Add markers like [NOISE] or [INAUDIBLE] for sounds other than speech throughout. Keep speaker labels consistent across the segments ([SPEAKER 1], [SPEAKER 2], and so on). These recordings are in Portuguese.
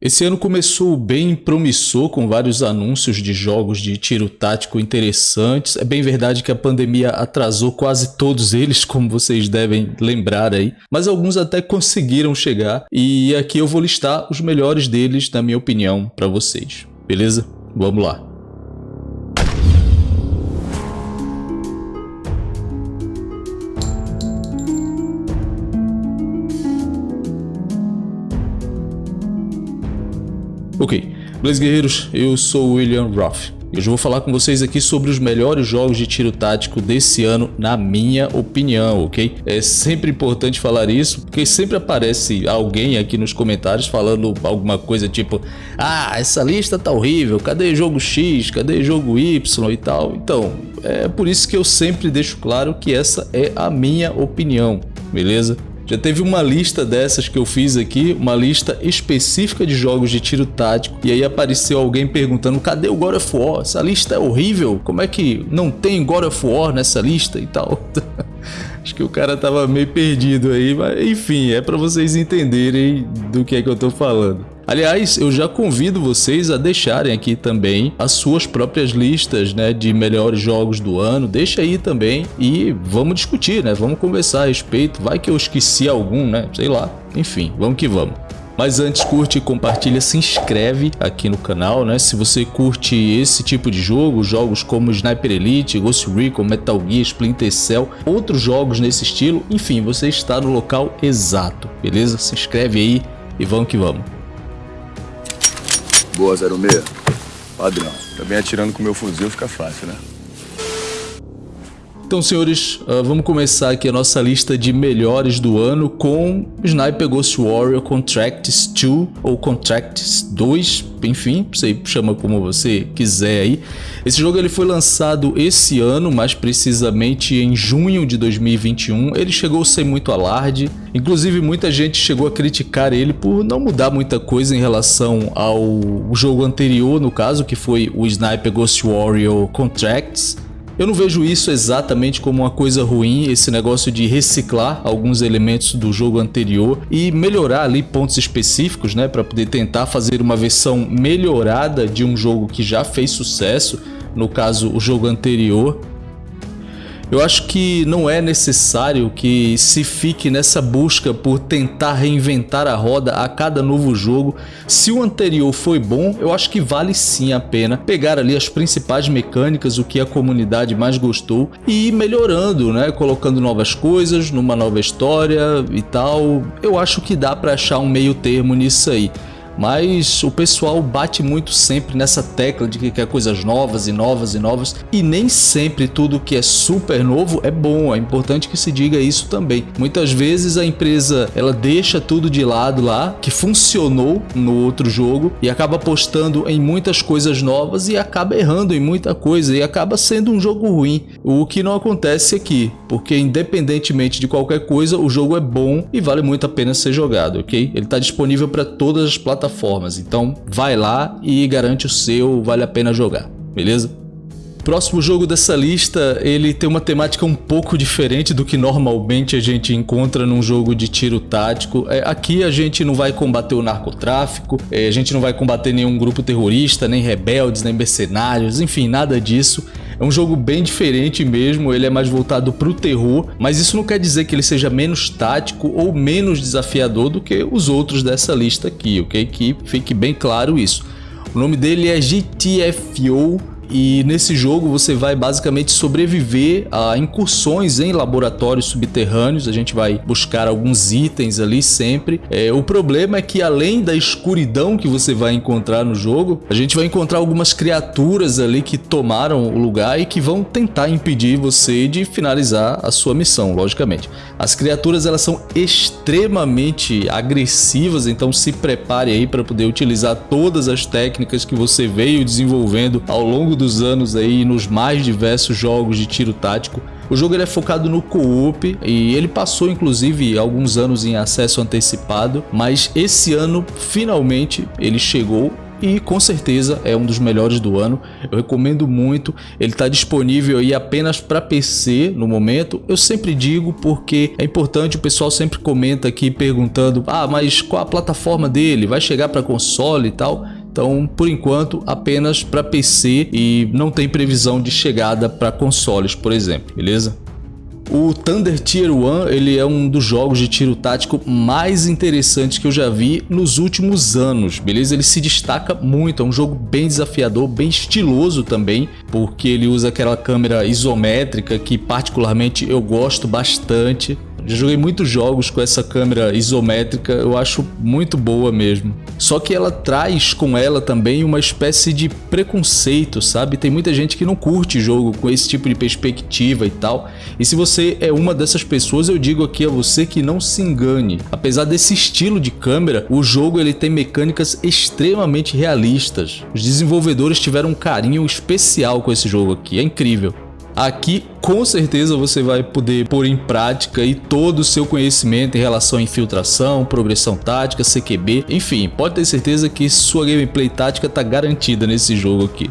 [SPEAKER 1] Esse ano começou bem promissor com vários anúncios de jogos de tiro tático interessantes. É bem verdade que a pandemia atrasou quase todos eles, [LAUGHS] como vocês devem lembrar aí, mas alguns até conseguiram chegar e aqui eu vou listar os melhores deles, na minha opinião, para vocês. Beleza? Vamos lá. Ok, Blaze Guerreiros, eu sou William Roth. Eu já vou falar com vocês aqui sobre os melhores jogos de tiro tático desse ano, na minha opinião, ok? É sempre importante falar isso, porque sempre aparece alguém aqui nos comentários falando alguma coisa tipo Ah, essa lista tá horrível, cadê jogo X, cadê jogo Y e tal? Então, é por isso que eu sempre deixo claro que essa é a minha opinião, beleza? Já teve uma lista dessas que eu fiz aqui, uma lista específica de jogos de tiro tático, e aí apareceu alguém perguntando, cadê o God of War? Essa lista é horrível, como é que não tem God of War nessa lista e tal? [LAUGHS] Acho que o cara tava meio perdido aí, mas enfim, é para vocês entenderem do que é que eu tô falando. Aliás, eu já convido vocês a deixarem aqui também as suas próprias listas né, de melhores jogos do ano. Deixa aí também e vamos discutir, né? Vamos conversar a respeito. Vai que eu esqueci algum, né? Sei lá. Enfim, vamos que vamos. Mas antes, curte, compartilha, se inscreve aqui no canal, né? Se você curte esse tipo de jogo, jogos como Sniper Elite, Ghost Recon, Metal Gear, Splinter Cell, outros jogos nesse estilo, enfim, você está no local exato, beleza? Se inscreve aí e vamos que vamos.
[SPEAKER 2] Boa, 06. Padrão. Também atirando com meu fuzil fica fácil, né?
[SPEAKER 1] Então, senhores, uh, vamos começar aqui a nossa lista de melhores do ano com Sniper Ghost Warrior Contracts 2 ou Contracts 2, enfim, você chama como você quiser aí. Esse jogo ele foi lançado esse ano, mais precisamente em junho de 2021. Ele chegou sem muito alarde, inclusive muita gente chegou a criticar ele por não mudar muita coisa em relação ao jogo anterior, no caso, que foi o Sniper Ghost Warrior Contracts. Eu não vejo isso exatamente como uma coisa ruim, esse negócio de reciclar alguns elementos do jogo anterior e melhorar ali pontos específicos, né, para poder tentar fazer uma versão melhorada de um jogo que já fez sucesso, no caso o jogo anterior. Eu acho que não é necessário que se fique nessa busca por tentar reinventar a roda a cada novo jogo. Se o anterior foi bom, eu acho que vale sim a pena pegar ali as principais mecânicas, o que a comunidade mais gostou e ir melhorando, né? Colocando novas coisas, numa nova história e tal. Eu acho que dá para achar um meio termo nisso aí mas o pessoal bate muito sempre nessa tecla de que quer coisas novas e novas e novas e nem sempre tudo que é super novo é bom, é importante que se diga isso também. Muitas vezes a empresa ela deixa tudo de lado lá que funcionou no outro jogo e acaba apostando em muitas coisas novas e acaba errando em muita coisa e acaba sendo um jogo ruim, o que não acontece aqui, porque independentemente de qualquer coisa o jogo é bom e vale muito a pena ser jogado, ok? Ele está disponível para todas as plataformas plataformas. Então vai lá e garante o seu, vale a pena jogar, beleza? Próximo jogo dessa lista, ele tem uma temática um pouco diferente do que normalmente a gente encontra num jogo de tiro tático. É, aqui a gente não vai combater o narcotráfico, é, a gente não vai combater nenhum grupo terrorista, nem rebeldes, nem mercenários, enfim, nada disso. É um jogo bem diferente mesmo, ele é mais voltado para o terror, mas isso não quer dizer que ele seja menos tático ou menos desafiador do que os outros dessa lista aqui, ok? Que fique bem claro isso. O nome dele é GTFO e nesse jogo você vai basicamente sobreviver a incursões em laboratórios subterrâneos, a gente vai buscar alguns itens ali sempre. É, o problema é que além da escuridão que você vai encontrar no jogo, a gente vai encontrar algumas criaturas ali que tomaram o lugar e que vão tentar impedir você de finalizar a sua missão, logicamente. As criaturas elas são extremamente agressivas, então se prepare aí para poder utilizar todas as técnicas que você veio desenvolvendo ao longo longo dos anos aí nos mais diversos jogos de tiro tático. O jogo ele é focado no co-op e ele passou inclusive alguns anos em acesso antecipado, mas esse ano finalmente ele chegou e com certeza é um dos melhores do ano. Eu recomendo muito. Ele está disponível aí apenas para PC no momento. Eu sempre digo porque é importante, o pessoal sempre comenta aqui perguntando: "Ah, mas qual a plataforma dele? Vai chegar para console e tal?" Então, por enquanto, apenas para PC e não tem previsão de chegada para consoles, por exemplo, beleza? O Thunder Tier 1 ele é um dos jogos de tiro tático mais interessantes que eu já vi nos últimos anos, beleza? Ele se destaca muito, é um jogo bem desafiador, bem estiloso também, porque ele usa aquela câmera isométrica que particularmente eu gosto bastante. Já joguei muitos jogos com essa câmera isométrica, eu acho muito boa mesmo. Só que ela traz com ela também uma espécie de preconceito, sabe? Tem muita gente que não curte jogo com esse tipo de perspectiva e tal. E se você é uma dessas pessoas, eu digo aqui a você que não se engane. Apesar desse estilo de câmera, o jogo ele tem mecânicas extremamente realistas. Os desenvolvedores tiveram um carinho especial com esse jogo aqui, é incrível. Aqui com certeza você vai poder pôr em prática aí todo o seu conhecimento em relação a infiltração, progressão tática, CQB, enfim, pode ter certeza que sua gameplay tática está garantida nesse jogo aqui.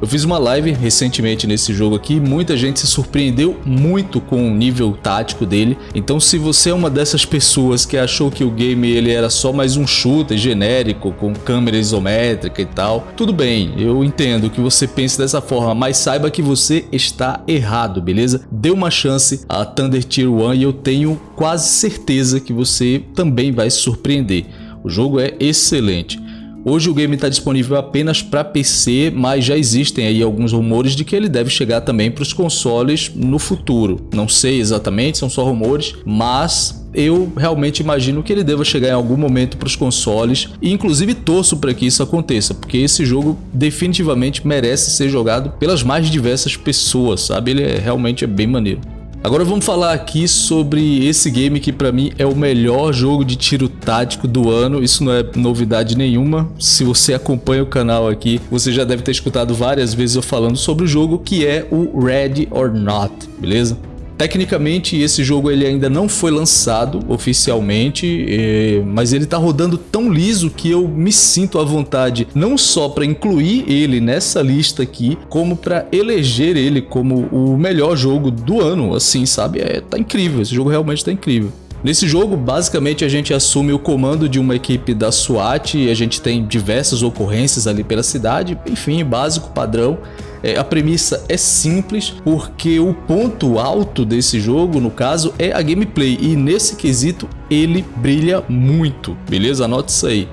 [SPEAKER 1] Eu fiz uma live recentemente nesse jogo aqui, muita gente se surpreendeu muito com o nível tático dele. Então se você é uma dessas pessoas que achou que o game ele era só mais um shooter genérico com câmera isométrica e tal, tudo bem, eu entendo que você pense dessa forma, mas saiba que você está errado, beleza? Dê uma chance a Thunder Tier 1 e eu tenho quase certeza que você também vai se surpreender. O jogo é excelente. Hoje o game está disponível apenas para PC, mas já existem aí alguns rumores de que ele deve chegar também para os consoles no futuro. Não sei exatamente, são só rumores, mas eu realmente imagino que ele deva chegar em algum momento para os consoles e inclusive torço para que isso aconteça, porque esse jogo definitivamente merece ser jogado pelas mais diversas pessoas, sabe? Ele é, realmente é bem maneiro. Agora vamos falar aqui sobre esse game que para mim é o melhor jogo de tiro tático do ano. Isso não é novidade nenhuma. Se você acompanha o canal aqui, você já deve ter escutado várias vezes eu falando sobre o jogo que é o Ready or Not, beleza? Tecnicamente esse jogo ele ainda não foi lançado oficialmente, é, mas ele está rodando tão liso que eu me sinto à vontade não só para incluir ele nessa lista aqui, como para eleger ele como o melhor jogo do ano, assim, sabe? É, tá incrível, esse jogo realmente tá incrível. Nesse jogo, basicamente, a gente assume o comando de uma equipe da SWAT e a gente tem diversas ocorrências ali pela cidade, enfim, básico, padrão. É, a premissa é simples, porque o ponto alto desse jogo, no caso, é a gameplay, e nesse quesito ele brilha muito, beleza? Anote isso aí.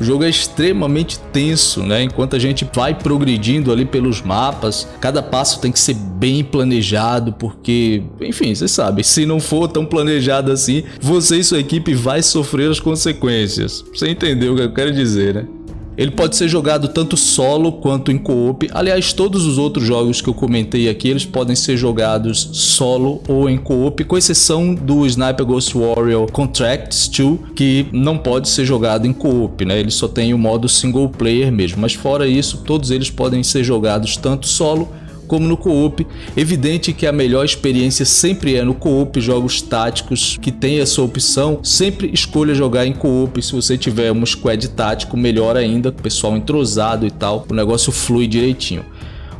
[SPEAKER 1] O jogo é extremamente tenso, né? Enquanto a gente vai progredindo ali pelos mapas, cada passo tem que ser bem planejado, porque, enfim, vocês sabem, se não for tão planejado assim, você e sua equipe vai sofrer as consequências. Você entendeu o que eu quero dizer, né? Ele pode ser jogado tanto solo quanto em co-op. Aliás, todos os outros jogos que eu comentei aqui, eles podem ser jogados solo ou em co-op, com exceção do Sniper Ghost Warrior Contracts 2, que não pode ser jogado em co-op, né? Ele só tem o modo single player mesmo. Mas fora isso, todos eles podem ser jogados tanto solo como no co-op. Evidente que a melhor experiência sempre é no co-op, jogos táticos que tem essa opção, sempre escolha jogar em co-op, se você tiver um squad tático, melhor ainda, pessoal entrosado e tal, o negócio flui direitinho.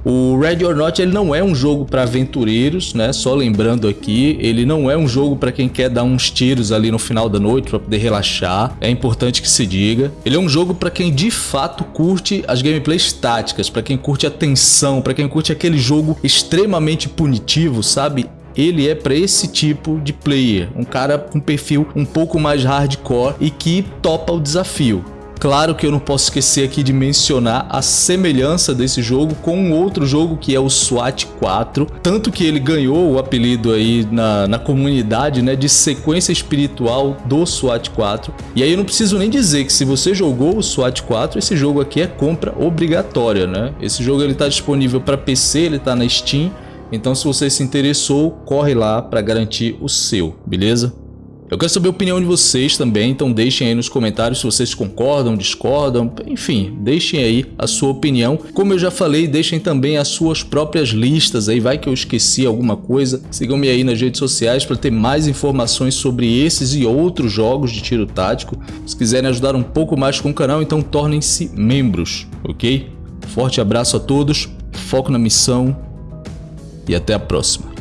[SPEAKER 1] O Red or Not ele não é um jogo para aventureiros, né? Só lembrando aqui, ele não é um jogo para quem quer dar uns tiros ali no final da noite para poder relaxar. É importante que se diga. Ele é um jogo para quem de fato curte as gameplays táticas, para quem curte a tensão, para quem curte aquele jogo extremamente punitivo, sabe? ele é para esse tipo de player, um cara com perfil um pouco mais hardcore e que topa o desafio. Claro que eu não posso esquecer aqui de mencionar a semelhança desse jogo com um outro jogo que é o SWAT 4, tanto que ele ganhou o apelido aí na, na comunidade né, de sequência espiritual do SWAT 4. E aí eu não preciso nem dizer que se você jogou o SWAT 4, esse jogo aqui é compra obrigatória, né? Esse jogo ele está disponível para PC, ele está na Steam, então se você se interessou, corre lá para garantir o seu, beleza? Eu quero saber a opinião de vocês também, então deixem aí nos comentários se vocês concordam, discordam, enfim, deixem aí a sua opinião. Como eu já falei, deixem também as suas próprias listas aí, vai que eu esqueci alguma coisa. Sigam-me aí nas redes sociais para ter mais informações sobre esses e outros jogos de tiro tático. Se quiserem ajudar um pouco mais com o canal, então tornem-se membros, ok? Forte abraço a todos, foco na missão e até a próxima.